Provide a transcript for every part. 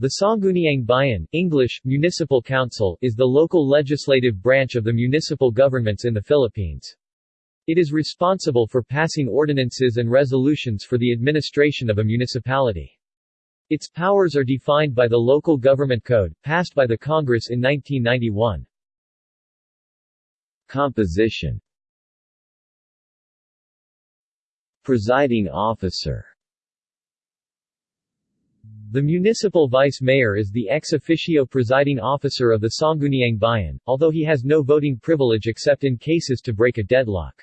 The Sangguniang Bayan English, Municipal Council is the local legislative branch of the municipal governments in the Philippines. It is responsible for passing ordinances and resolutions for the administration of a municipality. Its powers are defined by the Local Government Code, passed by the Congress in 1991. Composition Presiding officer The municipal vice mayor is the ex officio presiding officer of the Sangguniang Bayan, although he has no voting privilege except in cases to break a deadlock.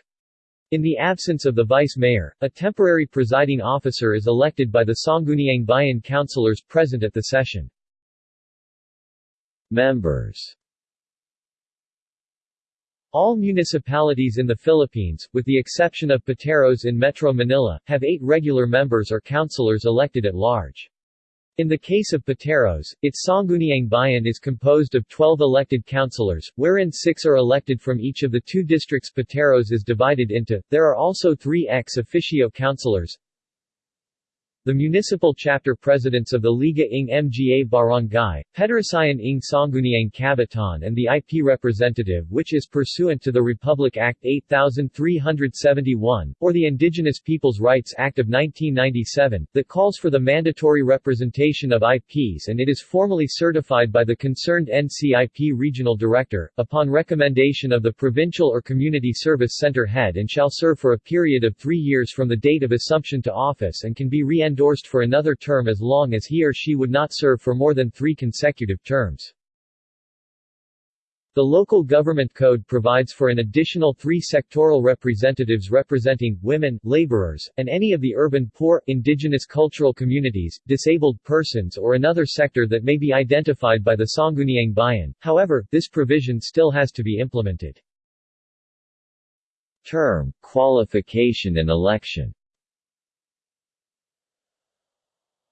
In the absence of the vice mayor, a temporary presiding officer is elected by the Sangguniang Bayan councilors present at the session. Members All municipalities in the Philippines, with the exception of Pateros in Metro Manila, have eight regular members or councilors elected at large. In the case of Pateros, its Sangguniang Bayan is composed of 12 elected councilors, wherein six are elected from each of the two districts Pateros is divided into. There are also three ex officio councilors, the municipal chapter presidents of the Liga ng Mga Barangay, Pederasyon ng Sangguniang Kabataan and the IP representative which is pursuant to the Republic Act 8371, or the Indigenous Peoples' Rights Act of 1997, that calls for the mandatory representation of IPs and it is formally certified by the concerned NCIP regional director, upon recommendation of the provincial or community service center head and shall serve for a period of three years from the date of assumption to office and can be re endorsed for another term as long as he or she would not serve for more than three consecutive terms. The local government code provides for an additional three sectoral representatives representing women, laborers, and any of the urban poor, indigenous cultural communities, disabled persons or another sector that may be identified by the Sangguniang Bayan. However, this provision still has to be implemented. Term, qualification and election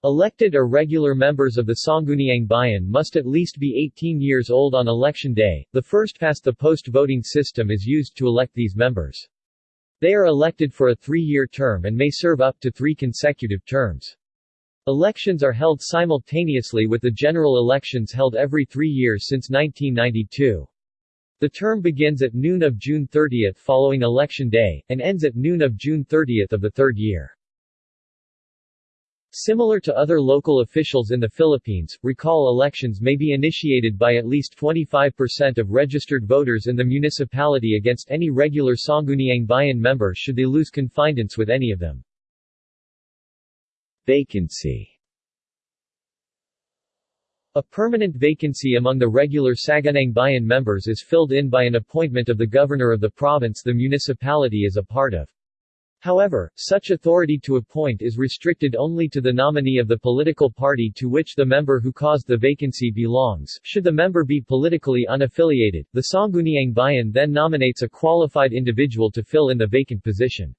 Elected or regular members of the Sangguniang Bayan must at least be 18 years old on election day. The first-past-the-post voting system is used to elect these members. They are elected for a three-year term and may serve up to three consecutive terms. Elections are held simultaneously with the general elections held every three years since 1992. The term begins at noon of June 30 following Election Day, and ends at noon of June 30 of the third year. Similar to other local officials in the Philippines, recall elections may be initiated by at least 25% of registered voters in the municipality against any regular Sangguniang Bayan member should they lose confidence with any of them. Vacancy A permanent vacancy among the regular Sangguniang Bayan members is filled in by an appointment of the governor of the province the municipality is a part of. However, such authority to appoint is restricted only to the nominee of the political party to which the member who caused the vacancy belongs. Should the member be politically unaffiliated, the Sangguniang Bayan then nominates a qualified individual to fill in the vacant position.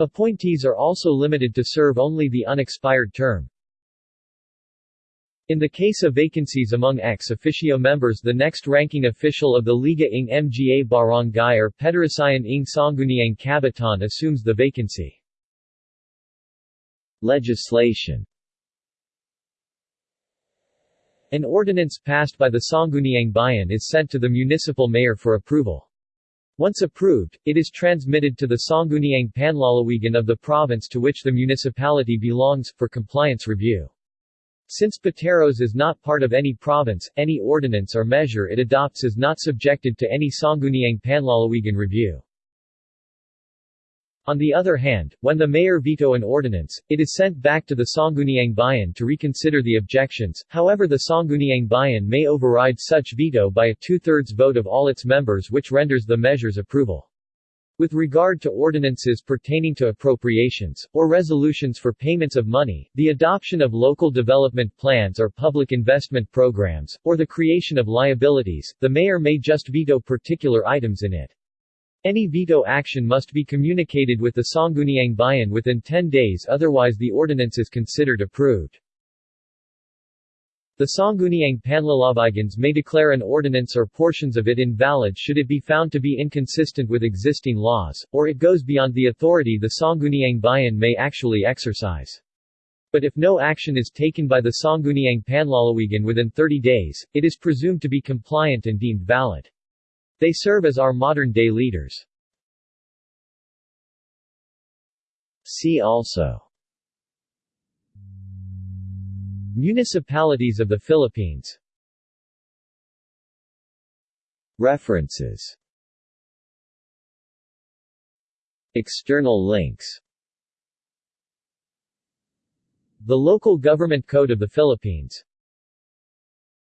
Appointees are also limited to serve only the unexpired term. In the case of vacancies among ex officio members the next ranking official of the Liga ng Mga Barangay or Pederasyon ng Sangguniang Kabataan assumes the vacancy. Legislation An ordinance passed by the Sangguniang Bayan is sent to the municipal mayor for approval. Once approved, it is transmitted to the Sangguniang Panlalawigan of the province to which the municipality belongs, for compliance review. Since Pateros is not part of any province, any ordinance or measure it adopts is not subjected to any Sangguniang Panlalawigan review. On the other hand, when the mayor veto an ordinance, it is sent back to the Sangguniang Bayan to reconsider the objections, however the Sangguniang Bayan may override such veto by a two-thirds vote of all its members which renders the measure's approval. With regard to ordinances pertaining to appropriations, or resolutions for payments of money, the adoption of local development plans or public investment programs, or the creation of liabilities, the mayor may just veto particular items in it. Any veto action must be communicated with the Sangguniang Bayan within 10 days otherwise the ordinance is considered approved. The Sangguniang Panlalawigans may declare an ordinance or portions of it invalid should it be found to be inconsistent with existing laws, or it goes beyond the authority the Sangguniang Bayan may actually exercise. but if no action is taken by the Sangguniang Panlalawigan within 30 days, it is presumed to be compliant and deemed valid. They serve as our modern-day leaders. See also Municipalities of the Philippines. References. External links. The Local Government Code of the Philippines